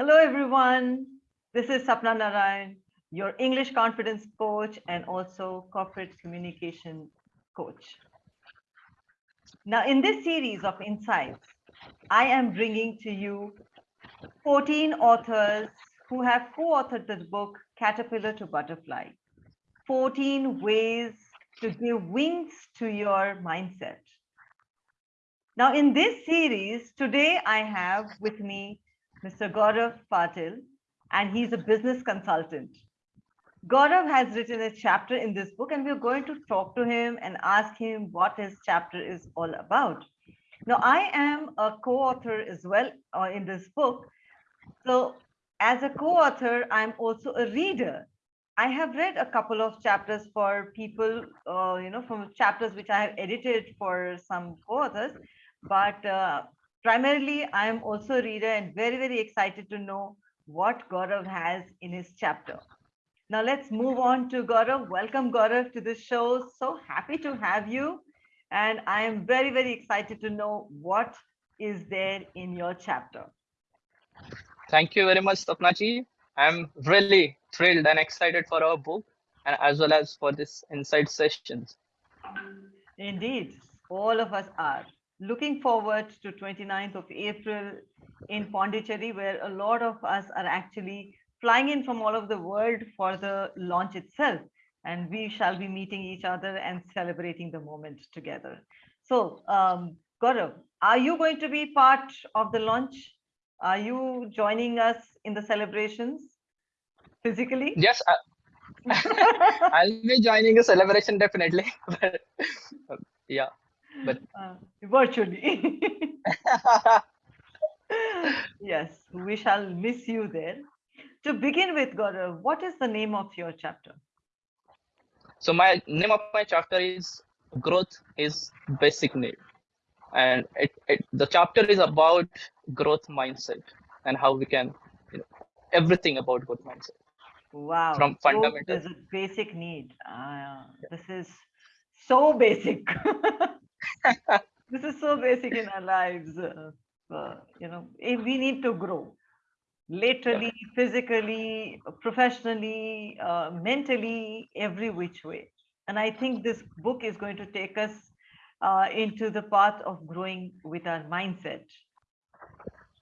Hello, everyone. This is Sapna Narayan, your English confidence coach and also corporate communication coach. Now, in this series of insights, I am bringing to you 14 authors who have co-authored the book Caterpillar to Butterfly, 14 ways to give wings to your mindset. Now, in this series, today I have with me Mr. Gaurav Patil, and he's a business consultant. Gaurav has written a chapter in this book, and we're going to talk to him and ask him what his chapter is all about. Now, I am a co-author as well uh, in this book. So as a co-author, I'm also a reader. I have read a couple of chapters for people, uh, you know, from chapters which I have edited for some co-authors, but uh, primarily I'm also a reader and very, very excited to know what Gaurav has in his chapter. Now let's move on to Gaurav. Welcome Gaurav to the show. So happy to have you. And I am very, very excited to know what is there in your chapter. Thank you very much, Sapnaji. I'm really thrilled and excited for our book and as well as for this insight sessions. Indeed, all of us are looking forward to 29th of April in Pondicherry, where a lot of us are actually flying in from all over the world for the launch itself. And we shall be meeting each other and celebrating the moment together. So, um, Gaurav, are you going to be part of the launch? Are you joining us in the celebrations physically? Yes, I, I'll be joining the celebration definitely. but, yeah, but uh, virtually. yes, we shall miss you there. To begin with, Gaurav, what is the name of your chapter? So my name of my chapter is growth is basic need, and it, it the chapter is about growth mindset and how we can, you know, everything about growth mindset. Wow, from fundamental. is a basic need. Uh, this is so basic. this is so basic in our lives. Uh, uh, you know, if we need to grow literally, yeah. physically, professionally, uh, mentally, every which way. And I think this book is going to take us uh, into the path of growing with our mindset.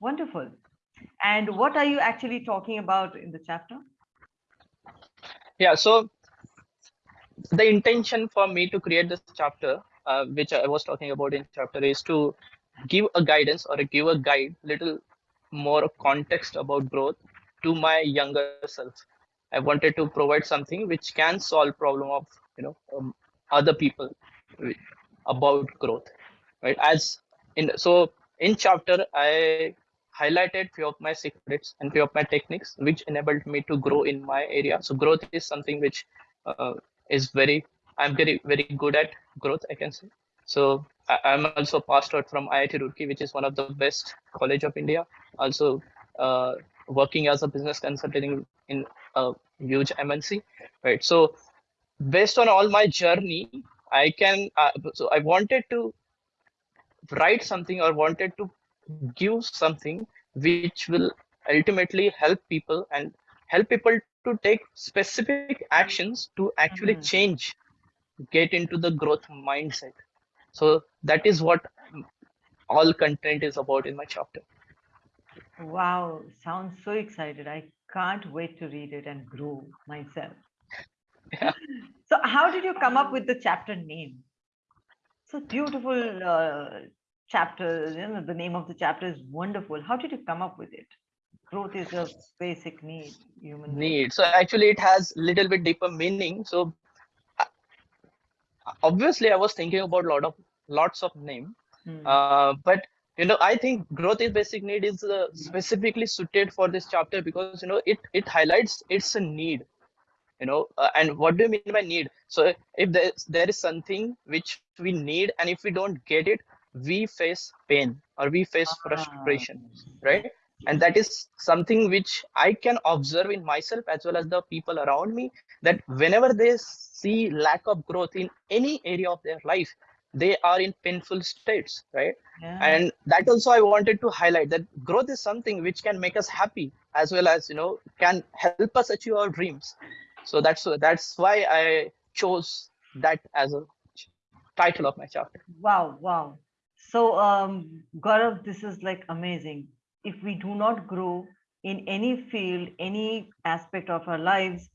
Wonderful. And what are you actually talking about in the chapter? Yeah, so the intention for me to create this chapter, uh, which I was talking about in chapter, is to give a guidance or give a guide, little more context about growth to my younger self. I wanted to provide something which can solve problem of you know um, other people about growth, right? As in so in chapter I highlighted few of my secrets and few of my techniques which enabled me to grow in my area. So growth is something which uh, is very I'm very very good at growth I can say. So I'm also passed out from IIT Roorkee, which is one of the best college of India. Also uh, working as a business consultant in a huge MNC, right? So based on all my journey, I can. Uh, so I wanted to write something or wanted to give something which will ultimately help people and help people to take specific actions to actually mm -hmm. change, get into the growth mindset so that is what all content is about in my chapter. Wow, sounds so excited. I can't wait to read it and grow myself. Yeah. So how did you come up with the chapter name? So beautiful uh, chapter, you know, the name of the chapter is wonderful. How did you come up with it? Growth is a basic need, human need. So actually it has little bit deeper meaning. So obviously i was thinking about a lot of lots of name hmm. uh, but you know i think growth is basic need is uh, specifically suited for this chapter because you know it it highlights it's a need you know uh, and what do you mean by need so if there, there is something which we need and if we don't get it we face pain or we face ah. frustration right and that is something which i can observe in myself as well as the people around me that whenever they see lack of growth in any area of their life they are in painful states, right? Yeah. and that also i wanted to highlight that growth is something which can make us happy as well as you know can help us achieve our dreams so that's that's why i chose that as a title of my chapter Wow, wow. So, um, Gaurav, this is like amazing. If we do not grow in any field, any aspect of our lives,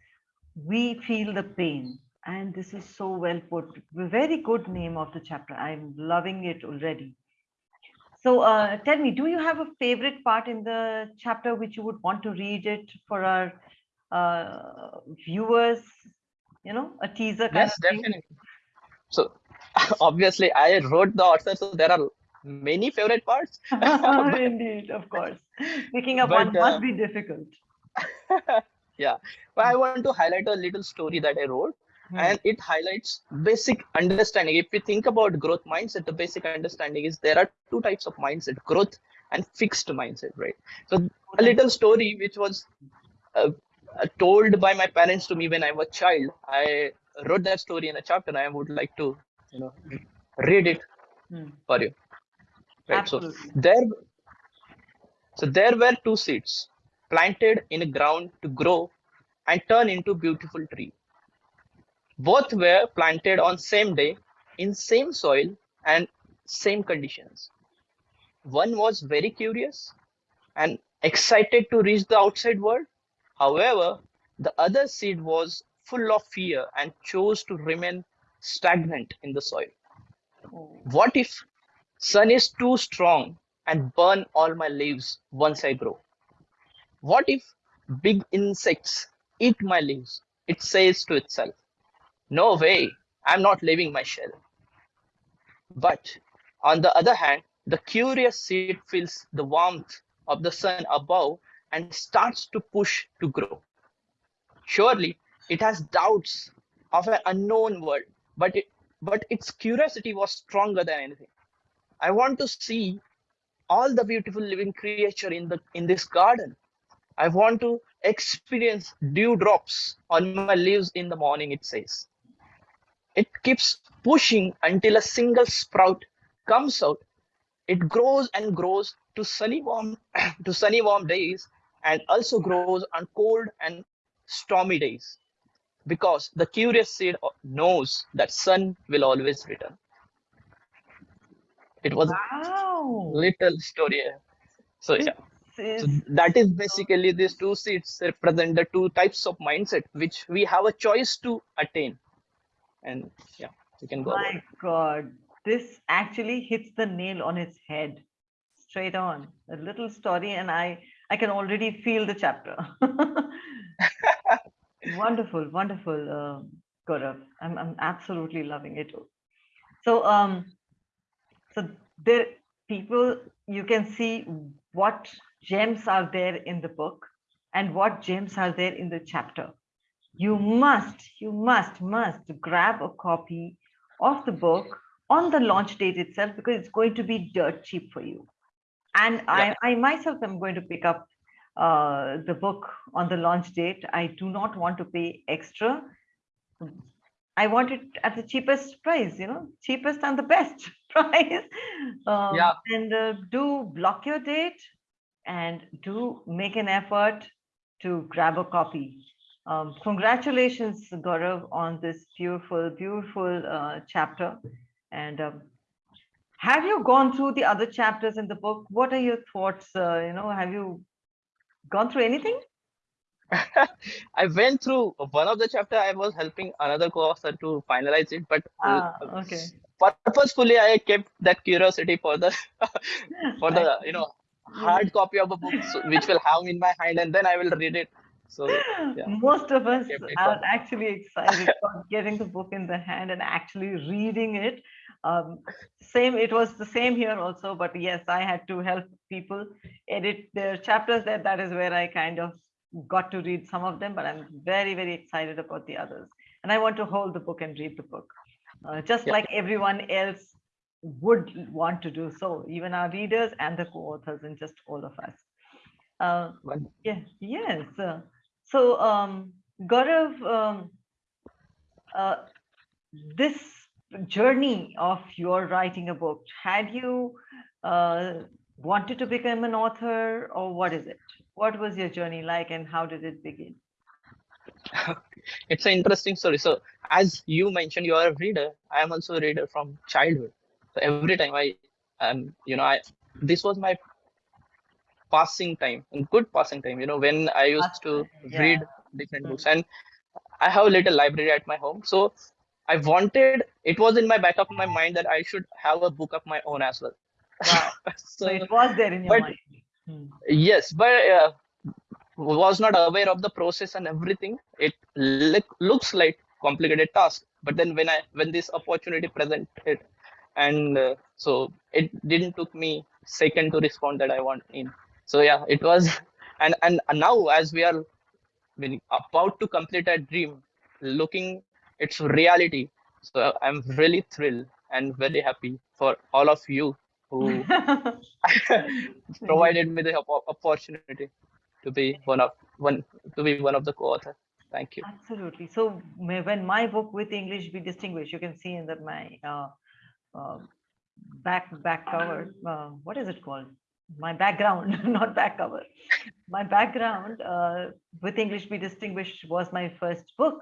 we feel the pain. And this is so well put. Very good name of the chapter. I'm loving it already. So, uh, tell me, do you have a favorite part in the chapter which you would want to read it for our uh, viewers? You know, a teaser kind yes definitely so obviously i wrote the author so there are many favorite parts but, Indeed, of course. Picking up but one uh, must be difficult. yeah but i want to highlight a little story that i wrote Hmm. and it highlights basic understanding if we think about growth mindset the basic understanding is there are two types of mindset growth and fixed mindset right so a little story which was uh, uh, told by my parents to me when i was a child i wrote that story in a chapter and i would like to you know read it Hmm. for you right so there so there were two seeds planted in a ground to grow and turn into beautiful tree. Both were planted on same day in same soil and same conditions. One was very curious and excited to reach the outside world. However the other seed was full of fear and chose to remain stagnant in the soil. Oh, what if sun is too strong and burn all my leaves once i grow what if big insects eat my leaves it says to itself no way i'm not leaving my shell but on the other hand, the curious seed feels the warmth of the sun above and starts to push to grow. Surely it has doubts of an unknown world, but it, but its curiosity was stronger than anything. I want to see all the beautiful living creature in the in this garden. I want to experience dewdrops on my leaves in the morning, it says. It keeps pushing until a single sprout comes out. It grows and grows to sunny warm to sunny warm days and also grows on cold and stormy days because the curious seed knows that sun will always return. It was a Wow. little story. So This yeah, so that is basically these two seats represent the two types of mindset which we have a choice to attain. And yeah, you can go my God. This actually hits the nail on its head. Straight on. A little story, and I I can already feel the chapter. wonderful, wonderful, uh, Gaurav. I'm I'm absolutely loving it. So um so there people you can see what gems are there in the book and what gems are there in the chapter. You must you must must grab a copy of the book on the launch date itself because it's going to be dirt cheap for you. And Yeah. i i myself am going to pick up uh, the book on the launch date. I do not want to pay extra I want it at the cheapest price, you know, cheapest and the best price. Um, Yeah. And uh, do block your date and do make an effort to grab a copy. Um, congratulations, Gaurav, on this beautiful, beautiful uh, chapter. And um, have you gone through the other chapters in the book? What are your thoughts? Uh, you know, have you gone through anything? I went through one of the chapter. I was helping another co-author to finalize it, but uh, Ah, okay. purposefully I kept that curiosity for the for the you know hard copy of a book which will have in my hand and then I will read it. So yeah. Most of us are actually excited about getting the book in the hand and actually reading it. Um, same, it was the same here also, but yes, I had to help people edit their chapters. That that is where I kind of got to read some of them, but I'm very very excited about the others, and I want to hold the book and read the book, uh, just Yeah. like everyone else would want to do so, even our readers and the co-authors and just all of us. Uh, yeah, yes. uh, so, um, Gaurav, um, uh, this journey of your writing a book? Had you uh, wanted to become an author or what is it? What was your journey like and how did it begin? it's an interesting story. So as you mentioned, you are a reader. I am also a reader from childhood. So every time I, um, you know, I this was my passing time, good passing time. You know, when I used to yeah. read different books, and I have a little library at my home. So I wanted. It was in my back of my mind that I should have a book of my own as well. Wow. So so it was there in your but- mind. Hmm. yes, but uh, was not aware of the process and everything. It look, looks like complicated task, but then when I when this opportunity presented, and uh, so it didn't took me second to respond that I want in. So yeah, it was, and and now as we are about to complete a dream, looking its reality. So I'm really thrilled and very happy for all of you who provided me the opportunity to be one of one to be one of the co-author. Thank you. Absolutely. So may- when my book with English be distinguished, you can see in that my uh, uh, back back cover. Uh, what is it called? My background, not back cover. My background uh, with English be distinguished was my first book,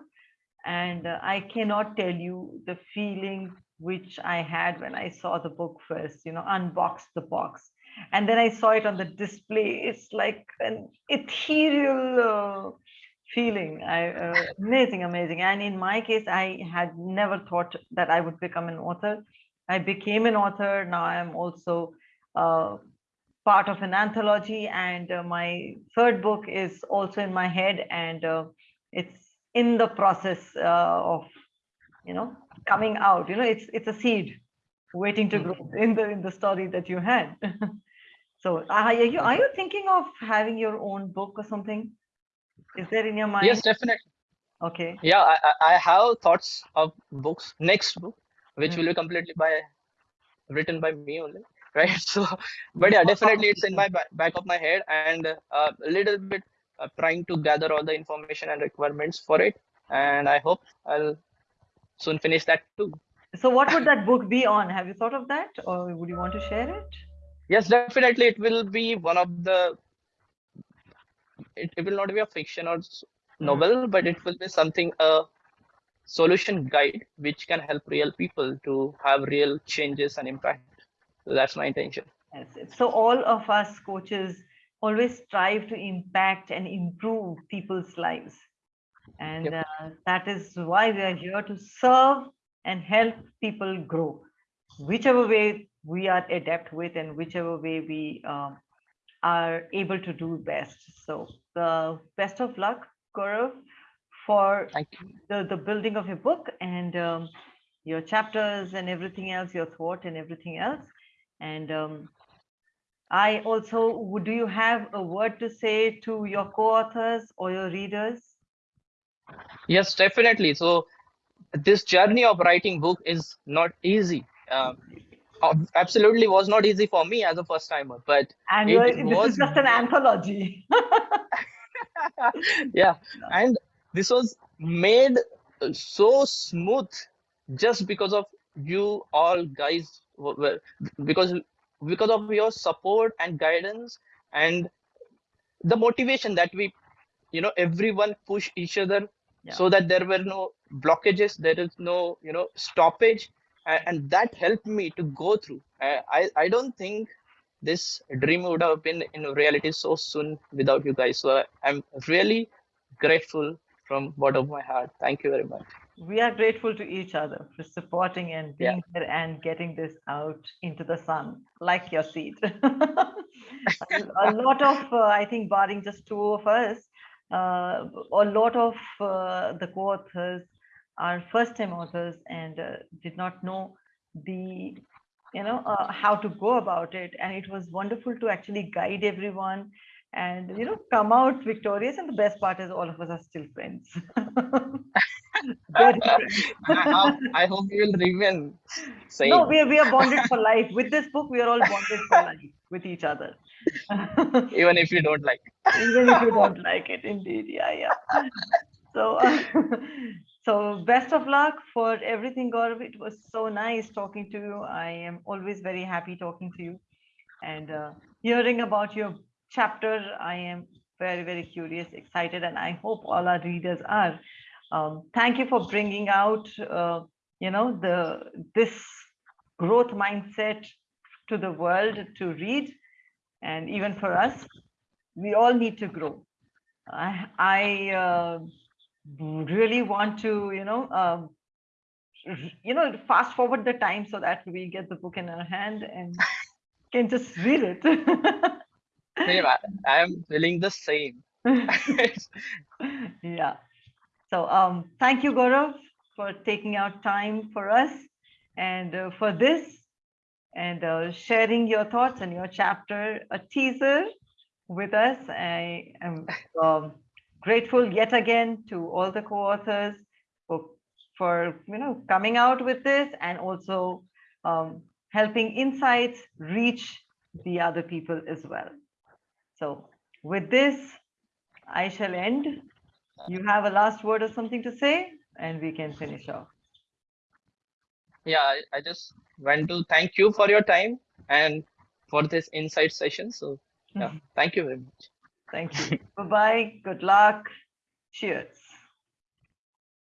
and uh, I cannot tell you the feeling which I had when I saw the book first. You know, unboxed the box, and then I saw it on the display. It's like an ethereal. Uh, feeling I, uh, amazing amazing and in my case i had never thought that i would become an author i became an author now i'm also uh, part of an anthology and uh, my third book is also in my head and uh, it's in the process uh, of you know coming out you know it's it's a seed waiting to grow in the in the story that you had so are you are you thinking of having your own book or something is there in your mind Yes, definitely. okay Yeah, I, I have thoughts of books. Next book, which Mm. will be completely by written by me only, right? So, but yeah, definitely it's in my back of my head and uh, a little bit Uh, trying to gather all the information and requirements for it. And I hope I'll soon finish that too. so what would that book be on have you thought of that or would you want to share it Yes, definitely it will be one of the. It, it will not be a fiction or novel, hmm. but it will be something a solution guide which can help real people to have real changes and impact. So that's my intention. Yes, so all of us coaches always strive to impact and improve people's lives. And Yep. uh, that is why we are here to serve and help people grow, whichever way we are adept with and whichever way we um, are able to do best. So the best of luck, Gaurav, for the, the building of your book and um, your chapters and everything else, your thought and everything else. And um, I also, would do you have a word to say to your co-authors or your readers? Yes, definitely. So this journey of writing book is not easy. Um, absolutely was not easy for me as a first timer, but And It you're- this was is just an anthology. yeah, and this was made uh, so smooth just because of you all guys were because because of your support and guidance and the motivation that we you know everyone push each other Yeah. so that there were no blockages there is no you know stoppage and, and that helped me to go through. I, I i don't think this dream would have been in reality so soon without you guys. So uh, i'm really grateful from bottom of my heart. Thank you very much we are grateful to each other for supporting and Yeah. being there and getting this out into the sun like your seed a, a lot of uh, i think barring just two of us uh, a lot of uh, the co-authors are first time authors and uh, did not know the you know uh, how to go about it and it was wonderful to actually guide everyone and you know come out victorious and the best part is all of us are still friends. I, hope, I hope you will remain same no we are, we are bonded for life with this book we are all bonded for life with each other even if you don't like even if you don't like it indeed yeah yeah so uh, So best of luck for everything, Gaurav. It was so nice talking to you. I am always very happy talking to you and uh, hearing about your chapter. I am very, very curious, excited, and I hope all our readers are. Um, thank you for bringing out, uh, you know, the this growth mindset to the world to read, and even for us, we all need to grow. I, I uh, really want to, you know, um, you know, fast forward the time so that we get the book in our hand and can just read it. Same, I am feeling the same. yeah. So um, thank you, Gaurav, for taking out time for us and uh, for this and uh, sharing your thoughts and your chapter, a teaser with us. I am um, grateful yet again to all the co-authors for, for you know coming out with this and also um, helping insights reach the other people as well. So with this, I shall end. You have a last word or something to say, and we can finish off. Yeah, I, just want to thank you for your time and for this insight session. So yeah, thank you very much. Thank you. Bye-bye. Good luck. Cheers.